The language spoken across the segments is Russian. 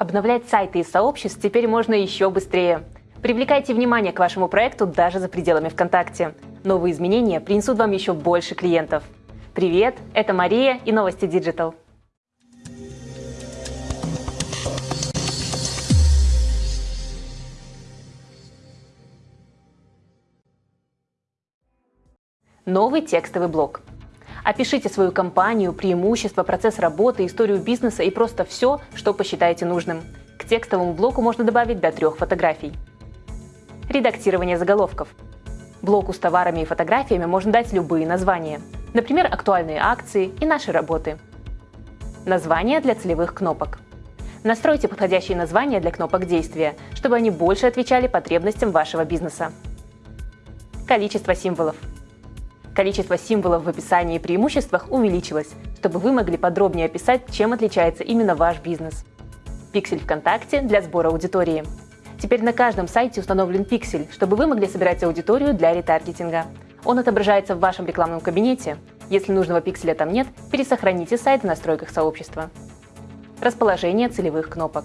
Обновлять сайты из сообществ теперь можно еще быстрее. Привлекайте внимание к вашему проекту даже за пределами ВКонтакте. Новые изменения принесут вам еще больше клиентов. Привет, это Мария и Новости Digital. Новый текстовый блок. Опишите свою компанию, преимущества, процесс работы, историю бизнеса и просто все, что посчитаете нужным. К текстовому блоку можно добавить до трех фотографий. Редактирование заголовков. Блоку с товарами и фотографиями можно дать любые названия. Например, актуальные акции и наши работы. Названия для целевых кнопок. Настройте подходящие названия для кнопок действия, чтобы они больше отвечали потребностям вашего бизнеса. Количество символов. Количество символов в описании и преимуществах увеличилось, чтобы вы могли подробнее описать, чем отличается именно ваш бизнес. Пиксель ВКонтакте для сбора аудитории. Теперь на каждом сайте установлен пиксель, чтобы вы могли собирать аудиторию для ретаргетинга. Он отображается в вашем рекламном кабинете. Если нужного пикселя там нет, пересохраните сайт в настройках сообщества. Расположение целевых кнопок.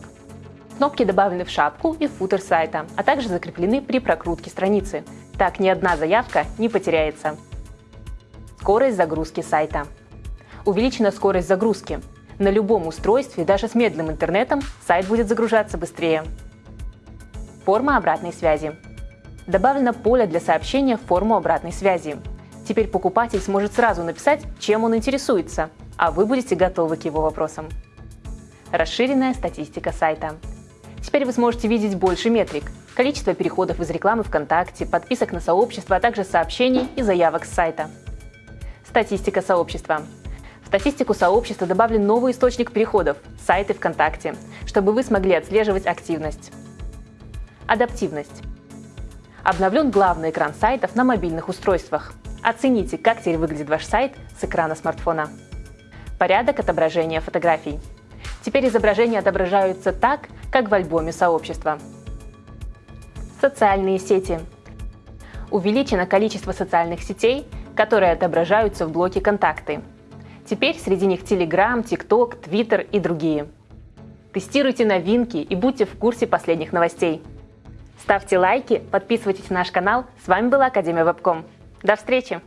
Кнопки добавлены в шапку и футер сайта, а также закреплены при прокрутке страницы. Так ни одна заявка не потеряется. Скорость загрузки сайта. Увеличена скорость загрузки. На любом устройстве, даже с медленным интернетом, сайт будет загружаться быстрее. Форма обратной связи. Добавлено поле для сообщения в форму обратной связи. Теперь покупатель сможет сразу написать, чем он интересуется, а вы будете готовы к его вопросам. Расширенная статистика сайта. Теперь вы сможете видеть больше метрик. Количество переходов из рекламы ВКонтакте, подписок на сообщество, а также сообщений и заявок с сайта. Статистика сообщества. В статистику сообщества добавлен новый источник переходов – сайты ВКонтакте, чтобы вы смогли отслеживать активность. Адаптивность. Обновлен главный экран сайтов на мобильных устройствах. Оцените, как теперь выглядит ваш сайт с экрана смартфона. Порядок отображения фотографий. Теперь изображения отображаются так, как в альбоме сообщества. Социальные сети. Увеличено количество социальных сетей которые отображаются в блоке «Контакты». Теперь среди них Telegram, TikTok, Twitter и другие. Тестируйте новинки и будьте в курсе последних новостей. Ставьте лайки, подписывайтесь на наш канал. С вами была Академия Вебком. До встречи!